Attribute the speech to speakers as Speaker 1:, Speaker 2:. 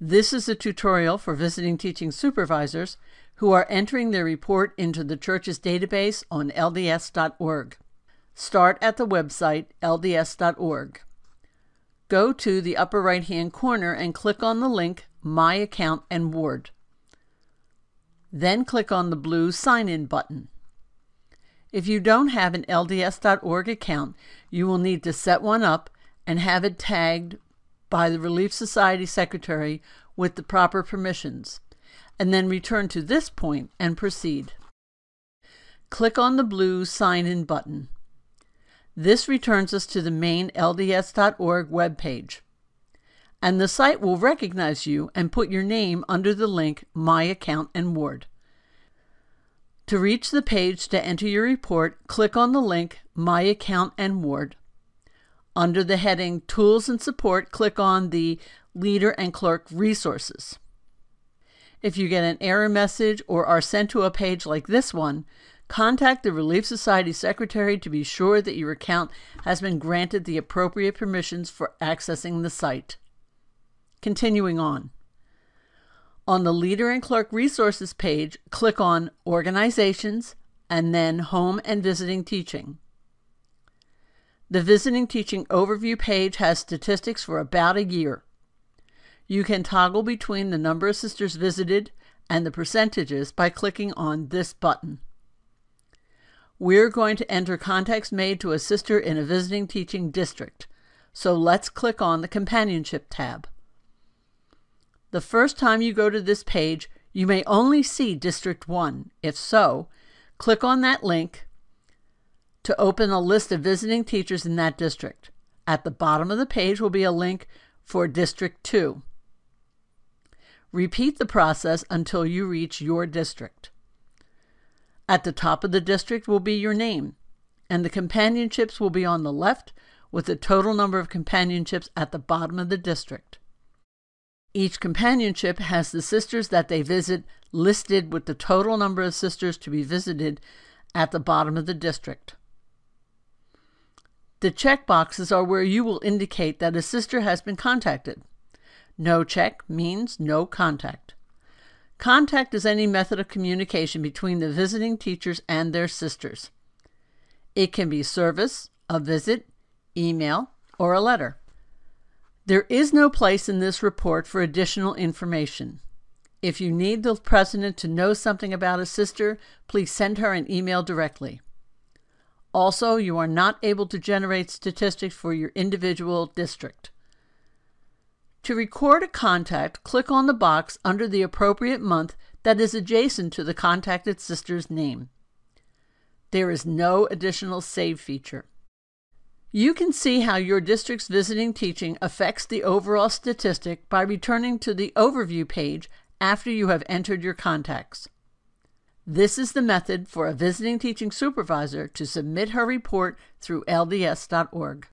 Speaker 1: This is a tutorial for visiting teaching supervisors who are entering their report into the church's database on lds.org. Start at the website lds.org. Go to the upper right hand corner and click on the link My Account and Ward. Then click on the blue Sign In button. If you don't have an LDS.org account, you will need to set one up and have it tagged by the Relief Society Secretary with the proper permissions, and then return to this point and proceed. Click on the blue Sign In button. This returns us to the main LDS.org webpage. And the site will recognize you and put your name under the link My Account and Ward. To reach the page to enter your report, click on the link My Account and Ward. Under the heading Tools and Support, click on the Leader and Clerk Resources. If you get an error message or are sent to a page like this one, contact the Relief Society Secretary to be sure that your account has been granted the appropriate permissions for accessing the site. Continuing on. On the Leader and Clerk Resources page, click on Organizations and then Home and Visiting Teaching. The Visiting Teaching Overview page has statistics for about a year. You can toggle between the number of sisters visited and the percentages by clicking on this button. We're going to enter contacts made to a sister in a visiting teaching district, so let's click on the Companionship tab. The first time you go to this page, you may only see District 1. If so, click on that link to open a list of visiting teachers in that district. At the bottom of the page will be a link for District 2. Repeat the process until you reach your district. At the top of the district will be your name, and the companionships will be on the left with the total number of companionships at the bottom of the district. Each companionship has the sisters that they visit listed with the total number of sisters to be visited at the bottom of the district. The check boxes are where you will indicate that a sister has been contacted. No check means no contact. Contact is any method of communication between the visiting teachers and their sisters. It can be service, a visit, email, or a letter. There is no place in this report for additional information. If you need the president to know something about a sister, please send her an email directly. Also, you are not able to generate statistics for your individual district. To record a contact, click on the box under the appropriate month that is adjacent to the contacted sister's name. There is no additional save feature. You can see how your district's visiting teaching affects the overall statistic by returning to the Overview page after you have entered your contacts. This is the method for a visiting teaching supervisor to submit her report through LDS.org.